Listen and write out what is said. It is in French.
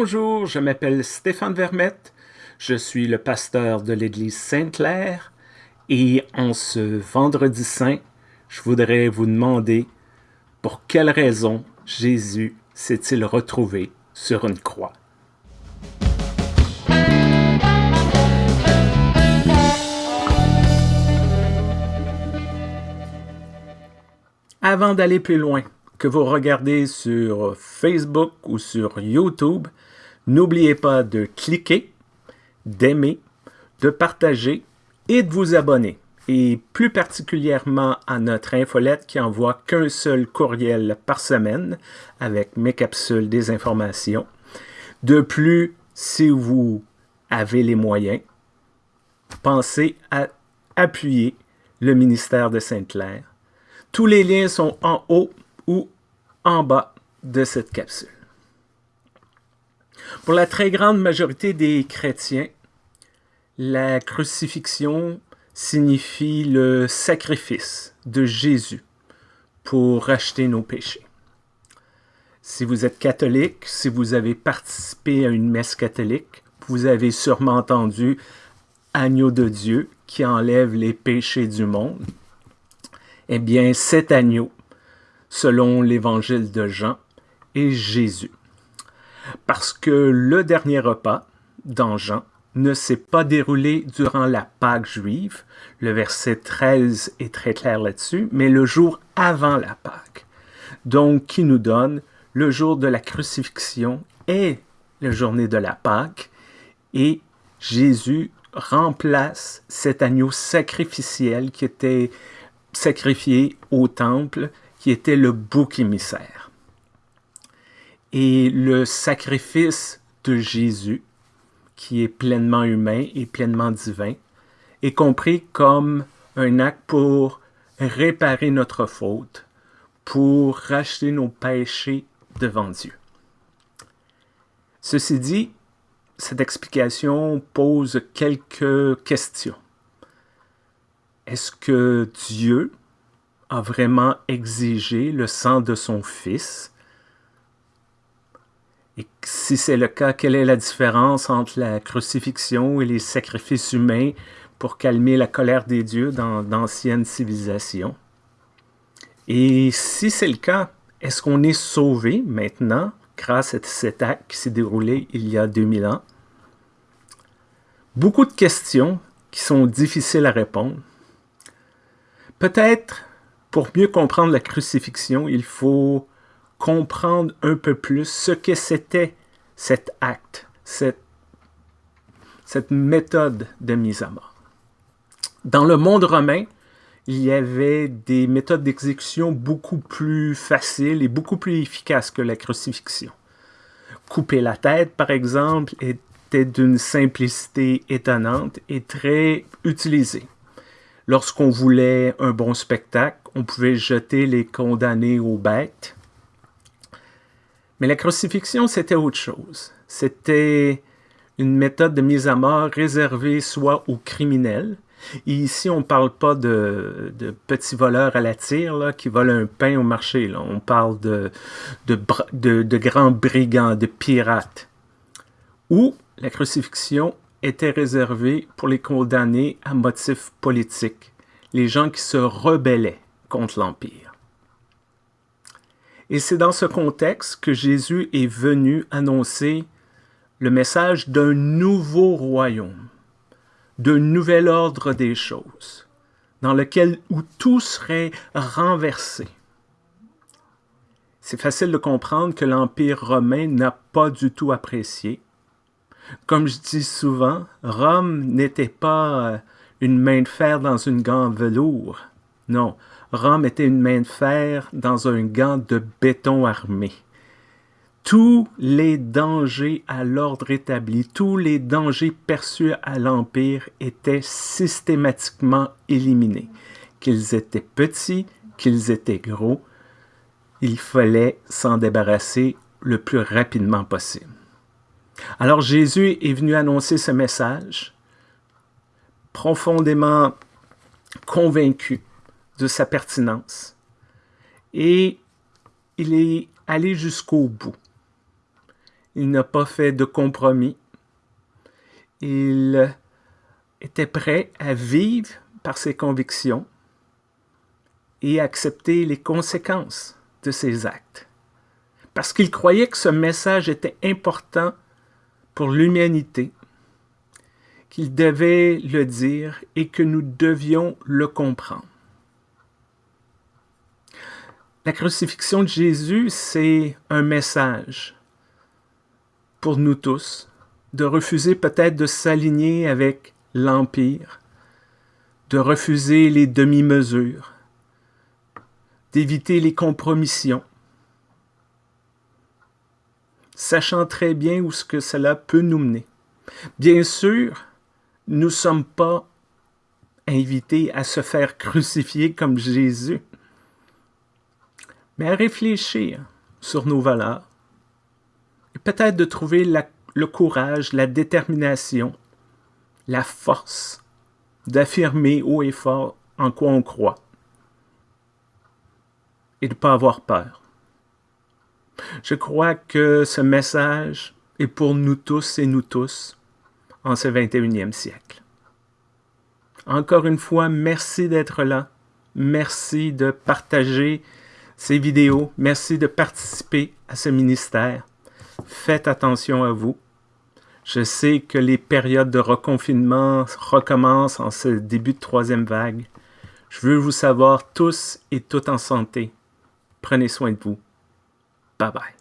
Bonjour, je m'appelle Stéphane Vermette, je suis le pasteur de l'église Sainte-Claire et en ce vendredi saint, je voudrais vous demander pour quelle raison Jésus s'est-il retrouvé sur une croix. Avant d'aller plus loin, que vous regardez sur Facebook ou sur YouTube, n'oubliez pas de cliquer, d'aimer, de partager et de vous abonner. Et plus particulièrement à notre infolette qui envoie qu'un seul courriel par semaine avec mes capsules des informations. De plus, si vous avez les moyens, pensez à appuyer le ministère de Sainte-Claire. Tous les liens sont en haut ou en bas de cette capsule. Pour la très grande majorité des chrétiens, la crucifixion signifie le sacrifice de Jésus pour racheter nos péchés. Si vous êtes catholique, si vous avez participé à une messe catholique, vous avez sûrement entendu Agneau de Dieu qui enlève les péchés du monde. Eh bien, cet agneau selon l'évangile de Jean, et Jésus. Parce que le dernier repas, dans Jean, ne s'est pas déroulé durant la Pâque juive, le verset 13 est très clair là-dessus, mais le jour avant la Pâque. Donc, qui nous donne le jour de la crucifixion et la journée de la Pâque, et Jésus remplace cet agneau sacrificiel qui était sacrifié au temple qui était le bouc émissaire. Et le sacrifice de Jésus, qui est pleinement humain et pleinement divin, est compris comme un acte pour réparer notre faute, pour racheter nos péchés devant Dieu. Ceci dit, cette explication pose quelques questions. Est-ce que Dieu a vraiment exigé le sang de son fils? Et si c'est le cas, quelle est la différence entre la crucifixion et les sacrifices humains pour calmer la colère des dieux dans d'anciennes civilisations? Et si c'est le cas, est-ce qu'on est sauvé maintenant grâce à cet acte qui s'est déroulé il y a 2000 ans? Beaucoup de questions qui sont difficiles à répondre. Peut-être pour mieux comprendre la crucifixion, il faut comprendre un peu plus ce que c'était cet acte, cette, méthode de mise à mort. Dans le monde romain, il y avait des méthodes d'exécution beaucoup plus faciles et beaucoup plus efficaces que la crucifixion. Couper la tête, par exemple, était d'une simplicité étonnante et très utilisée. Lorsqu'on voulait un bon spectacle, on pouvait jeter les condamnés aux bêtes. Mais la crucifixion, c'était autre chose. C'était une méthode de mise à mort réservée soit aux criminels. Et ici, on ne parle pas de, petits voleurs à la tire qui volent un pain au marché. On parle de, de grands brigands, de pirates. Ou la crucifixion était réservé pour les condamnés à motifs politiques, les gens qui se rebellaient contre l'Empire. Et c'est dans ce contexte que Jésus est venu annoncer le message d'un nouveau royaume, d'un nouvel ordre des choses, dans lequel où tout serait renversé. C'est facile de comprendre que l'Empire romain n'a pas du tout apprécié comme je dis souvent, Rome n'était pas une main de fer dans une gant velours. Non, Rome était une main de fer dans un gant de béton armé. Tous les dangers à l'ordre établi, tous les dangers perçus à l'Empire étaient systématiquement éliminés. Qu'ils étaient petits, qu'ils étaient gros, il fallait s'en débarrasser le plus rapidement possible. Alors Jésus est venu annoncer ce message, profondément convaincu de sa pertinence, et il est allé jusqu'au bout. Il n'a pas fait de compromis. Il était prêt à vivre par ses convictions et accepter les conséquences de ses actes. Parce qu'il croyait que ce message était important pour l'humanité, qu'il devait le dire et que nous devions le comprendre. La crucifixion de Jésus, c'est un message pour nous tous, de refuser peut-être de s'aligner avec l'Empire, de refuser les demi-mesures, d'éviter les compromissions, sachant très bien où ce que cela peut nous mener. Bien sûr, nous ne sommes pas invités à se faire crucifier comme Jésus, mais à réfléchir sur nos valeurs et peut-être de trouver le courage, la détermination, la force d'affirmer haut et fort en quoi on croit et de ne pas avoir peur. Je crois que ce message est pour nous tous et nous tous en ce 21e siècle. Encore une fois, merci d'être là. Merci de partager ces vidéos. Merci de participer à ce ministère. Faites attention à vous. Je sais que les périodes de reconfinement recommencent en ce début de troisième vague. Je veux vous savoir tous et toutes en santé. Prenez soin de vous. Bye bye.